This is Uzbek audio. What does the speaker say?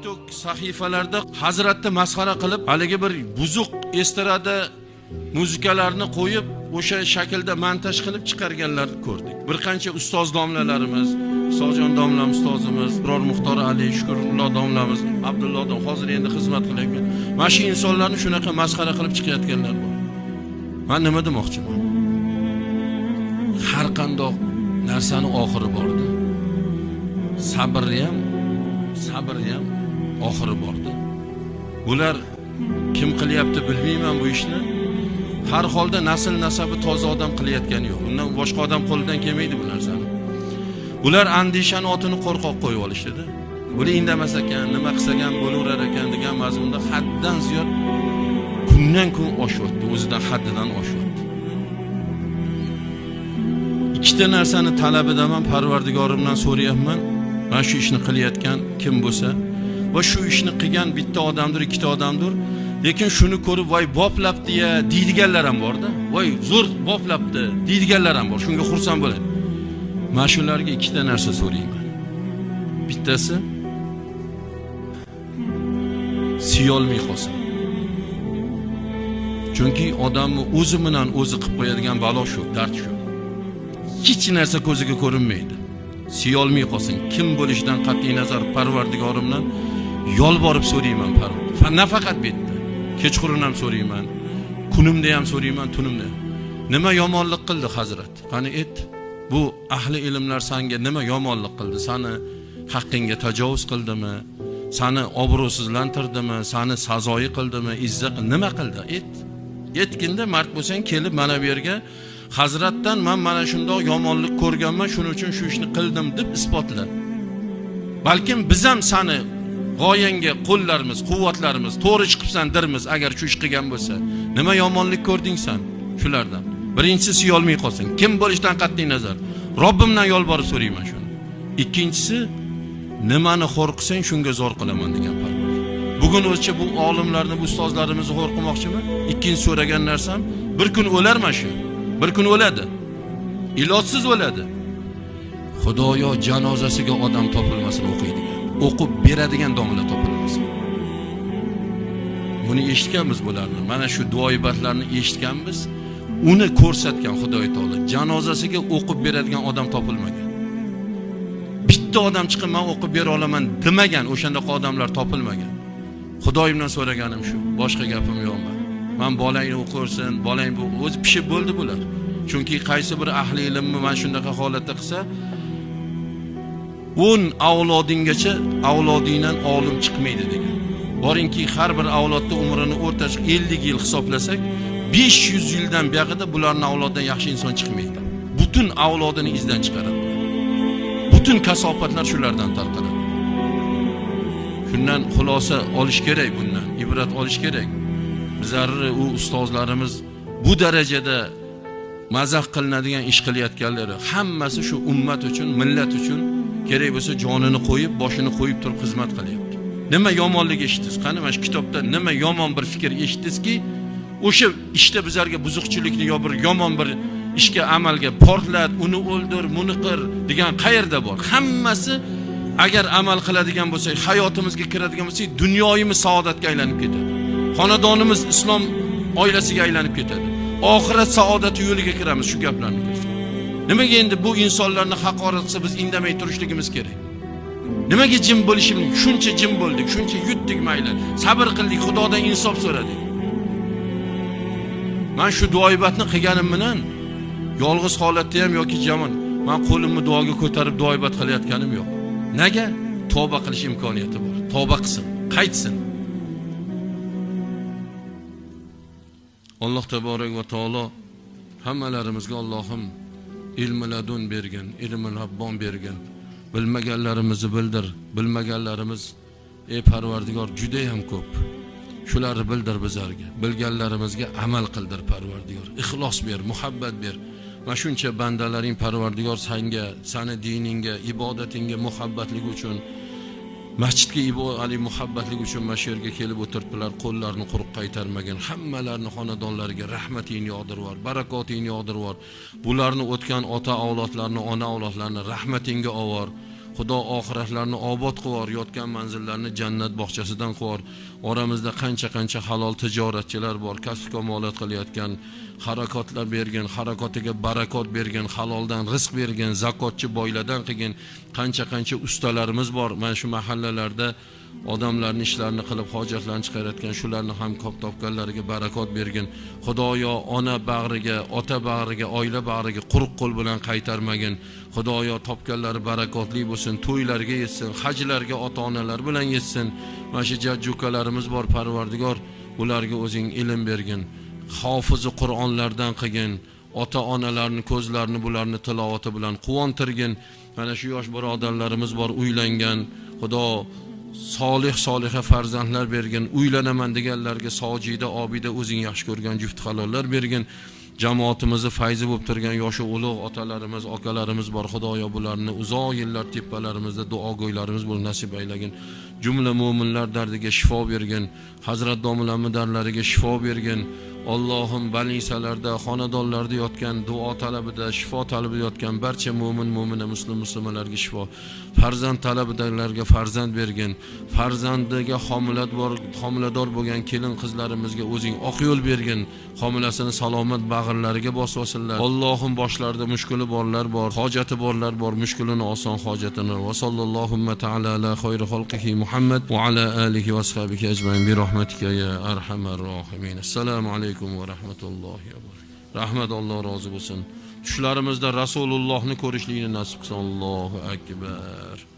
tiktok sahifalarda hazratni masxara qilib haligi bir buzuq estrada muzikalarni qo'yib o'sha shaklda montaj qilib chiqarganlarni ko'rdik. Bir qancha ustoz domlalarimiz isojon domlam ustozimiz biror muxtor ali shukurullo domlamiz abdullo dom hozir endi xizmat qilayotgan. Mana shu insonlarni shunaqa masxara qilib chiqayotganlar bor. Man nima demoqchiman? Har qandoq narsani oxiri borda sabrni ham sabrni ham oxiri bordi. Bular kim qilyapti bilmayman bu ishni. Har holda nasl nasabi toza odam qilayotgani yo'q. Undan boshqa odam qo'lidan kelmaydi bu narsani. Bular andishani otini qo'rqoq qo'yib olishdida. Buni indamas ekan nima qilsa ham bo'laverar ekan degan mazmunda haddan ziyod kundan kun oshyapti o'zidan haddidan oshyapti ikkita narsani talabidaman parvardigorimdan so'rayapman. Mana shu ishni qilayotgan kim bo'lsa. Va shu ishni qilgan bitta odamdir ikkita odamdir. Lekin shuni ko'rib voy boplabdi ya deydiganlar ham borda. Voy zo'r boplabdi deydiganlar ham bor. Shunga xursand bo'ladi. Mana shularga ikkita narsa so'rayman. Bittasi siyolmay qolsin. Chunki odamni o'zi bilan o'zi qilib qo'yadigan balo shu dard shu. Hech narsa ko'ziga ko'rinmaydi. Siyolmay qolsin. Kim bo'lishidan qat'iy nazar parvardigorimdan yolborib so'rayman nafaqat bu yerda kechqurun ham so'rayman kunimda ham so'rayman tunimda. Nima yomonlik qildi hazrat? Qani et bu ahli ilmlar sanga nima yomonlik qildi? Sani haqqingga tajovuz qildimi? Sani obro'sizlantirdimi? Sani sazoyi qildimi? Izza nima qildi? Et aytginda mard bo'lsang kelib mana bu yerga hazratdan man mana shundoq yomonlik ko'rganman shuning uchun shu ishni qildim deb isbotla. Balkim biz ham sani g'oyangga qo'llarimiz quvvatlarimiz to'g'ri chiqibsan dirmiz agar shu ish qilgan bo'lsa. Nima yomonlik ko'rding san shulardan? Birinchisi suyolmay qolsin kim bo'lishidan qat'iy nazar? Robbimdan yolborib so'rayman shuni. Ikkinchisi nimani xo'r qilsang shunga zo'r qilaman degan parvar bugun o'zicha bu olimlarni bu ustozlarimizni xo'r qilmoqchiman? Ikkinchi so'ragan narsam bir kun o'larman shu. Bir kun o'ladi. Ilojsiz o'ladi. Xudoyo janozasiga odam topilmasin o'qiydigan. O'qib beradigan domla topilmasin buni eshitganmiz bularni. Mana shu duoibatlarni eshitganmiz. Uni ko'rsatgan xudoy taolo janozasiga o'qib beradigan odam topilmagan. Bitta odam chiqib man o'qib bera olaman demagan o'shandaqa odamlar topilmagan. Xudoyimdan so'raganim shu boshqa gapim yo'q man man bolangni o'qirsin bolang bu o'zi pishib bo'ldi bular. Chunki qaysi bir ahli ilmni mana shunaqa holatda qilsa o'n avlodinggacha avlodingdan olim chiqmaydi degan. Boringki har bir avlodda umrini o'rtacha ellik yil hisoblasak besh yuz yildan buyog'ida bularni avlodidan yaxshi inson chiqmaydi. Butun avlodini izdan chiqaradi. Butun kasofatlar shulardan tarqaladi. Shundan xulosa olish kerak bundan ibrat olish kerak. Bizlarni u ustozlarimiz bu darajada mazax qilinadigan ish qilayotganlari hammasi shu ummat uchun millat uchun kerak bo'lsa jonini qo'yib boshini qo'yib turib xizmat qilyapti. Nima yomonlik eshitdingiz? Qani mana shu kitobda nima yomon bir fikr eshitdingizki o'sha ishda bizlarga buzuqchilikni yo bir yomon bir ishga amalga portlat uni o'ldir buni qir degan qayerda bor? Hammasi agar amal qiladigan bo'lsak hayotimizga kiradigan bo'lsak dunyoyimiz saodatga aylanib ketadi. Xonadonimiz islom oilasiga aylanib ketadi. Oxirat saodati yo'liga kiramiz shu gaplarni. Nimaga endi bu insonlarni haqorat qilsa biz indamay turishligimiz kerak? Nimaga jim bo'lishimiz shuncha jim bo'ldik shuncha yutdik mayli. Sabr qildik xudodan insof so'radik. Man shu duoibatni qilganim bilan yolg'iz holatda ham yoki jamon man qo'limni duoga ko'tarib duoibat qilayotganim yo'q. Nega tavba qilish imkoniyati bor. Tavba qilsin qaytsin. Alloh taborak va taolo hammalarimizga allohim ilmi ladun bergin ilmi rabbon bergin. Bilmaganlarimizni bildir bilmaganlarimiz ey parvardigor judayam ko'p. Shularni bildir bizlarga bilganlarimizga amal qildir parvardigor. Ixlos ber muhabbat ber. Va shuncha bandalaring parvardigor sanga sani diningga ibodatingga muhabbatligi uchun masjidga ali muhabbatlik uchun mana shu yerga kelib o'tiribdilar. Qo'llarini quruq qaytarmagin. Hammalarni xonadonlariga rahmatingni yog'dirvor barakotingni yog'dirvor bularni o'tgan ota avlodlarni ona avlodlarni rahmatingga ovor. Xudo oxiratlarni obod qilib yotgan manzillarni jannat bog'chasidan qilib oramizda qancha qancha halol tijoratchilar bor kasb kamolat qilayotgan harakotlar bergin harakotiga barakot bergin haloldan rizq bergin zakotchi boylardan qilgin qancha qancha ustalarimiz bor. Mana shu mahallalarda odamlarni ishlarini qilib hojatlarini chiqarayotgan shularni ham kop topganlariga barakot bergin. Xudoyo ona bag'riga ota bag'riga oila bag'riga quruq qo'l bilan qaytarmagin. Xudoyo topganlari barakotli bo'lsin to'ylarga yetsin hajlarga ota onalar bilan yetsin. Mana shu jajji ukalarimiz bor parvardigor ularga o'zing ilm bergin. Hofizi qur'onlardan qilgin ota onalarni ko'zlarini bularni tilovati bilan quvontirgin. Mana shu yosh birodarlarimiz bor uylangan. Xudo solih soliha farzandlar bergin uylanaman deganlarga sojida obida o'zing yaxshi ko'rgan juft halollar bergin. Jamoatimizni fayzi bo'lib turgan yoshi ulug' otalarimiz akalarimiz bor. Xudoyo bularni uzoq yillar tepalarimizda duogo'ylarimiz bo'lib nasib aylagin jumla mo'minlar dardiga shifo bergin hazrat domlamni darlariga shifo bergin Allohim balisalarda xonadonlarda yotgan duo talabida shifo talabida yotgan barcha mo'min mo'mina muslim muslimalarga shifo farzand talabidagilarga farzand bergin farzandiga homilat bor homilador bo'lgan kelin qizlarimizga o'zing oq yo'l bergin homilasini salomat bag'rlariga bosib olsinlar Allohim boshlarida mushkuli borlar bor hojati borlar bor mushkulini oson hojatini. Va sallallohu taala ala xayri xalqihi muhammad va آله alihi va برحمتك يا أرحم الراحمين السلام arhamar rohimin. Assalomu alaykum va rahmatullohi va barakatuh. Rozi bo'lsin. Tushlarimizda rasulullohni ko'rishlikni nasib qilsin. Allohu akbar.